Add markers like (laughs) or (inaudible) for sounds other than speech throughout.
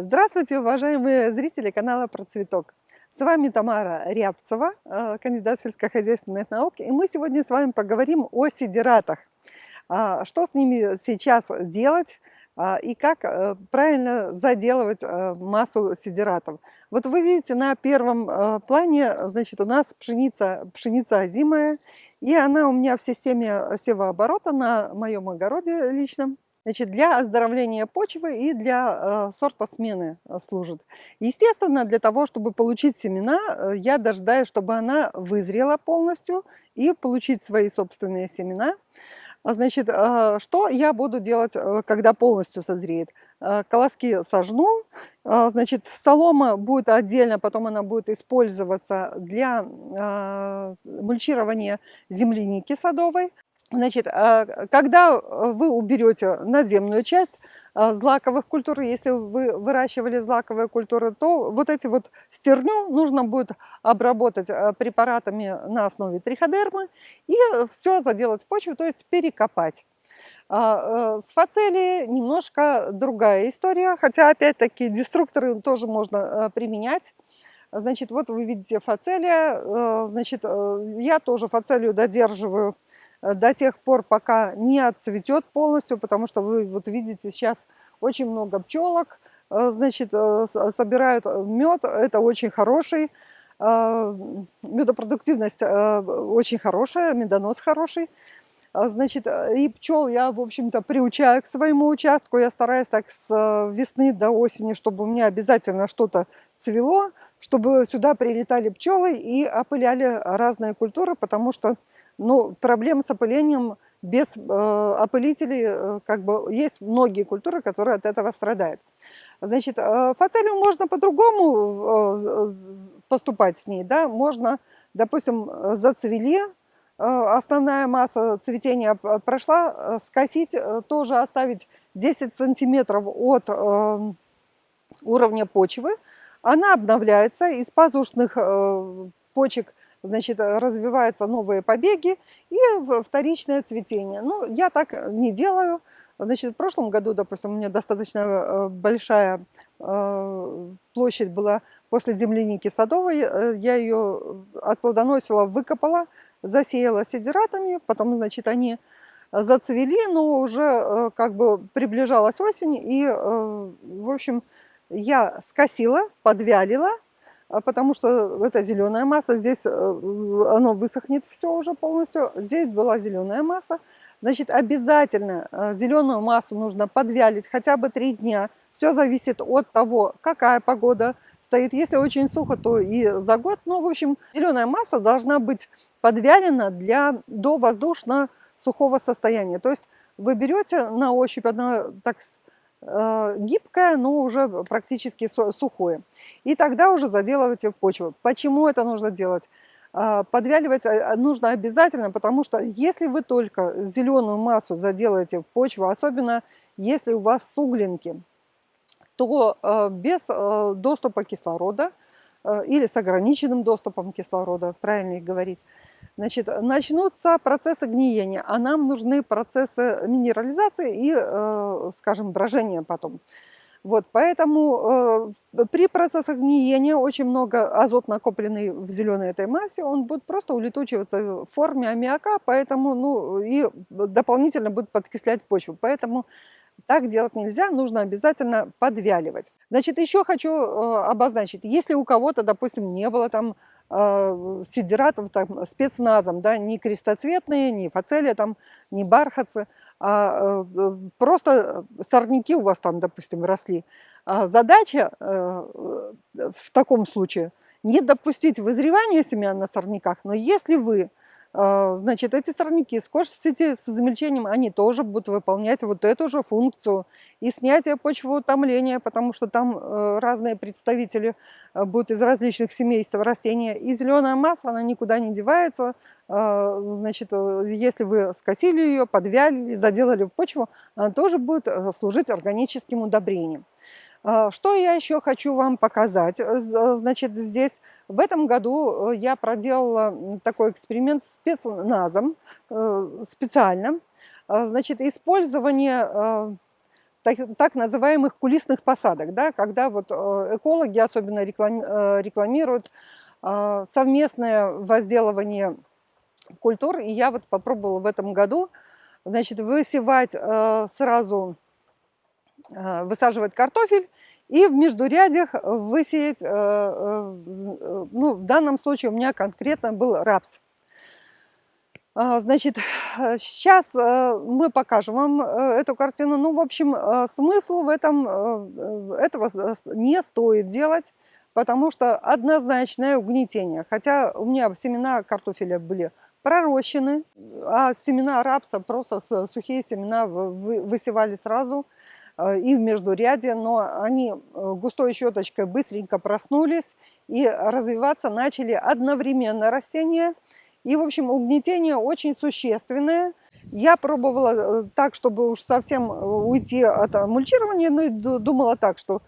Здравствуйте, уважаемые зрители канала Про Цветок. С вами Тамара Рябцева, э, кандидат сельскохозяйственных наук. И мы сегодня с вами поговорим о сидератах. А, что с ними сейчас делать а, и как э, правильно заделывать э, массу сидератов. Вот вы видите на первом плане, значит, у нас пшеница, пшеница озимая. И она у меня в системе севооборота на моем огороде личном. Значит, для оздоровления почвы и для э, сорта смены э, служит. Естественно, для того, чтобы получить семена, э, я дожидаюсь, чтобы она вызрела полностью и получить свои собственные семена. А, значит, что я буду делать, когда полностью созреет? Колоски сожну, э, значит, солома будет отдельно, потом она будет использоваться для мульчирования земляники садовой. Значит, а, когда э, вы уберете надземную часть а, злаковых культур, если вы выращивали злаковые культуры, то вот эти вот стерню нужно будет обработать э, препаратами на основе триходермы и все заделать в почву, то есть перекопать. А, э, с фацелией немножко другая история, хотя опять-таки деструкторы тоже можно применять. Значит, вот вы видите фацелия, значит, я тоже фацелию додерживаю до тех пор, пока не отцветет полностью, потому что вы вот видите сейчас очень много пчелок, э, значит, э, собирают мед, это очень хороший, медопродуктивность очень хорошая, медонос хороший. Значит, и пчел я, в общем-то, приучаю к своему участку. Я стараюсь так с весны до осени, чтобы у меня обязательно что-то цвело, чтобы сюда прилетали пчелы и опыляли разные культуры, потому что ну, проблем с опылением без э, опылителей, э, как бы, есть многие культуры, которые от этого страдают. Значит, э, фацелию можно по-другому поступать с ней, да, можно, допустим, зацвели, основная масса цветения прошла, скосить, тоже оставить 10 сантиметров от э, уровня почвы, она обновляется, из пазушных почек значит, развиваются новые побеги и вторичное цветение. Ну, я так не делаю. Значит, в прошлом году, допустим, у меня достаточно э, большая э, площадь была после земляники садовой. Э, я ее отплодоносила, выкопала, засеяла сидератами, потом, значит, они зацвели, но уже как бы приближалась осень, и, в общем, я скосила, подвялила, потому что это зеленая масса, здесь э, оно высохнет все уже полностью, здесь была зеленая масса, значит обязательно э, зеленую массу нужно подвялить хотя бы три дня, все зависит от того, какая погода стоит, если очень сухо, то и за год, ну в общем зеленая масса должна быть подвялена для до воздушно-сухого состояния, то есть вы берете на ощупь, она так гибкое, но уже практически сухое. И тогда уже заделывайте почву. Почему это нужно делать? А, подвяливать а, нужно обязательно, потому что если вы только зеленую массу заделаете в почву, особенно если у вас суглинки, то э, без э, доступа кислорода или с ограниченным доступом кислорода, правильно их говорить, Значит, начнутся процессы гниения, а нам нужны процессы минерализации и, э, скажем, брожения потом. Вот, поэтому э, при процессах гниения очень много азот, накопленный в зеленой этой массе, он будет просто улетучиваться в форме аммиака, поэтому, ну, и дополнительно будет подкислять почву. Поэтому так делать нельзя, нужно обязательно подвяливать. Значит, еще хочу э, обозначить, если у кого-то, допустим, не было там сидератов там, спецназом, да, не крестоцветные, не фацелия, там, не бархатцы, а э, просто сорняки у вас там, допустим, росли. А задача э, в таком случае не допустить вызревания семян на сорняках, но если вы значит, эти сорняки скошите с измельчением, они тоже будут выполнять вот эту же функцию. И снятие почвоутомления, потому что там э, разные представители э, будут из различных семейств растения. И зеленая масса, она никуда не девается. А, значит, э, если вы скосили ее, подвяли, заделали в почву, она тоже будет служить органическим удобрением. А, что я еще хочу вам показать? Э, э, значит, здесь в этом году э, я проделала такой эксперимент с спецназом, специально. А, значит, использование так, называемых кулисных посадок, да, когда вот экологи особенно рекламируют совместное возделывание культур. И я вот попробовала в этом году значит, высевать сразу, высаживать картофель и в междурядях высеять, ну, в данном случае у меня конкретно был рапс. А, значит, сейчас э, э, мы покажем вам э, эту картину. Ну, в общем, смысл в этом, этого не стоит делать, потому что однозначное угнетение. Хотя у меня семена картофеля были пророщены, а семена рапса, просто сухие семена высевали сразу и в междуряде, но они густой щеточкой быстренько проснулись и развиваться начали одновременно растения – и, в общем, угнетение очень существенное. Я пробовала э, так, чтобы уж совсем э, уйти от э, мульчирования, но думала так, что,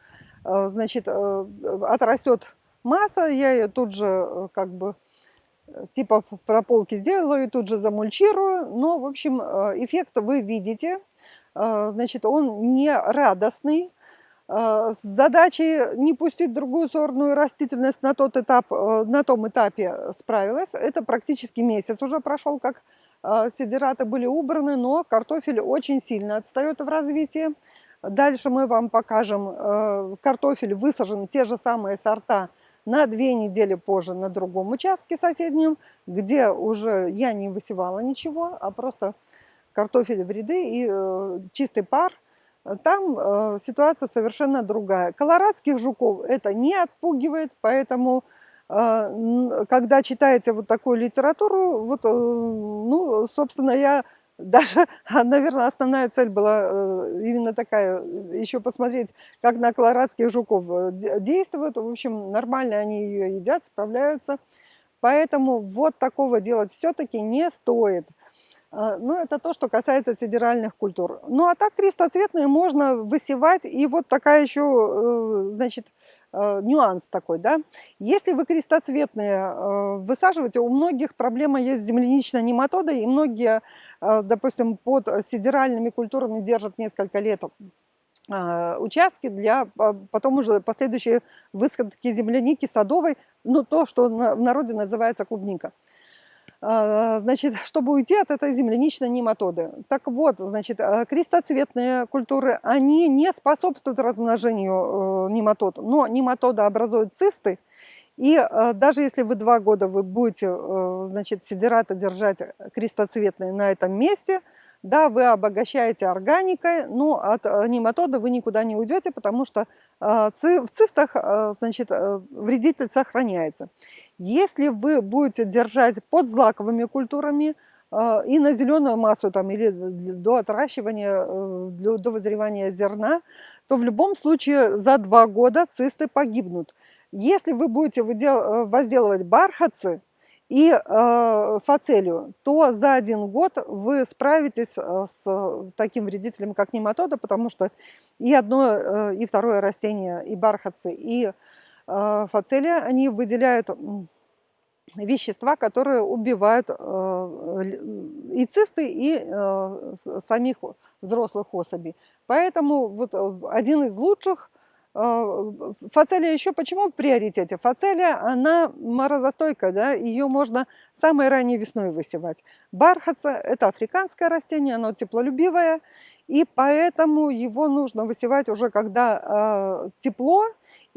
значит, отрастет масса, я ее тут же как бы типа прополки сделаю и тут же замульчирую. Но, в общем, эффект вы видите. Значит, он не радостный, Э, с задачей не пустить другую сорную растительность на, тот этап, э, на том этапе справилась. Это практически месяц уже прошел, как э, сидираты были убраны, но картофель очень сильно отстает в развитии. Дальше мы вам покажем, картофель высажен, те же самые сорта, на две недели позже на другом участке соседнем, где уже я не высевала ничего, а просто картофель в ряды и чистый пар – там э, ситуация совершенно другая. Колорадских жуков это не отпугивает, поэтому, э, когда читаете вот такую литературу, вот, э, ну, собственно, я даже, (laughs) наверное, основная цель была э, именно такая, еще посмотреть, как на колорадских жуков э, действуют. В общем, нормально они ее едят, справляются. Поэтому вот такого делать все-таки не стоит. А, ну, это то, что касается сидеральных культур. Ну, а так крестоцветные можно высевать. И вот такая еще, э, значит, э, нюанс такой, да. Если вы крестоцветные э, высаживаете, у многих проблема есть с земляничной нематодой, и многие, допустим, под сидеральными культурами держат несколько лет участки для потом уже последующей высадки земляники садовой, ну, то, что в народе называется клубника. А, значит, (laughs) чтобы уйти от этой земляничной нематоды. Так вот, значит, а, крестоцветные культуры, они не способствуют размножению э, нематод, но нематода образует цисты, и э, даже если вы два года вы будете, э, значит, сидераты держать крестоцветные на этом месте, да, вы обогащаете органикой, но от нематода вы никуда не уйдете, потому что в цистах, значит, вредитель сохраняется. Если вы будете держать под злаковыми культурами э, и на зеленую массу там, или до отращивания, э, до вызревания зерна, то в любом случае за два года цисты погибнут. Если вы будете э, возделывать бархатцы и фацелию, то за один год вы справитесь с таким вредителем, как нематода, потому что и одно, и второе растение, и бархатцы, и Э, фацелия, они выделяют вещества, которые убивают э, и цисты, и э, самих взрослых особей. Поэтому вот один из лучших Фацелия еще почему в приоритете? Фацелия, она морозостойкая, да, ее можно самой ранней весной высевать. Бархатца – это африканское растение, оно теплолюбивое, и поэтому его нужно высевать уже когда тепло,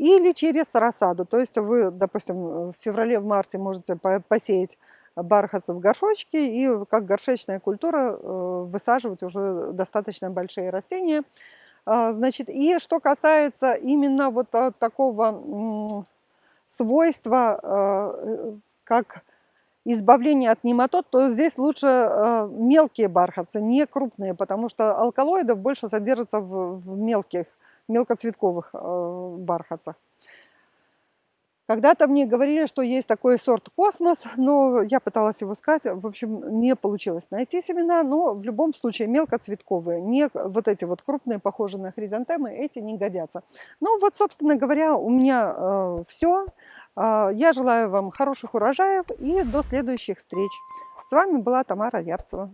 или через рассаду. То есть вы, допустим, в феврале-марте можете посеять бархатцы в горшочке и как горшечная культура э, высаживать уже достаточно большие растения. А, значит, и что касается именно вот такого свойства, э, как избавление от нематод, то здесь лучше э, мелкие бархатцы, не крупные, потому что алкалоидов больше содержится в мелких мелкоцветковых э, бархатцах. Когда-то мне говорили, что есть такой сорт космос, но я пыталась его искать, в общем, не получилось найти семена, но в любом случае мелкоцветковые, не вот эти вот крупные, похожие на хризантемы, эти не годятся. Ну вот, собственно говоря, у меня э, все. Э, я желаю вам хороших урожаев и до следующих встреч. С вами была Тамара Рябцева.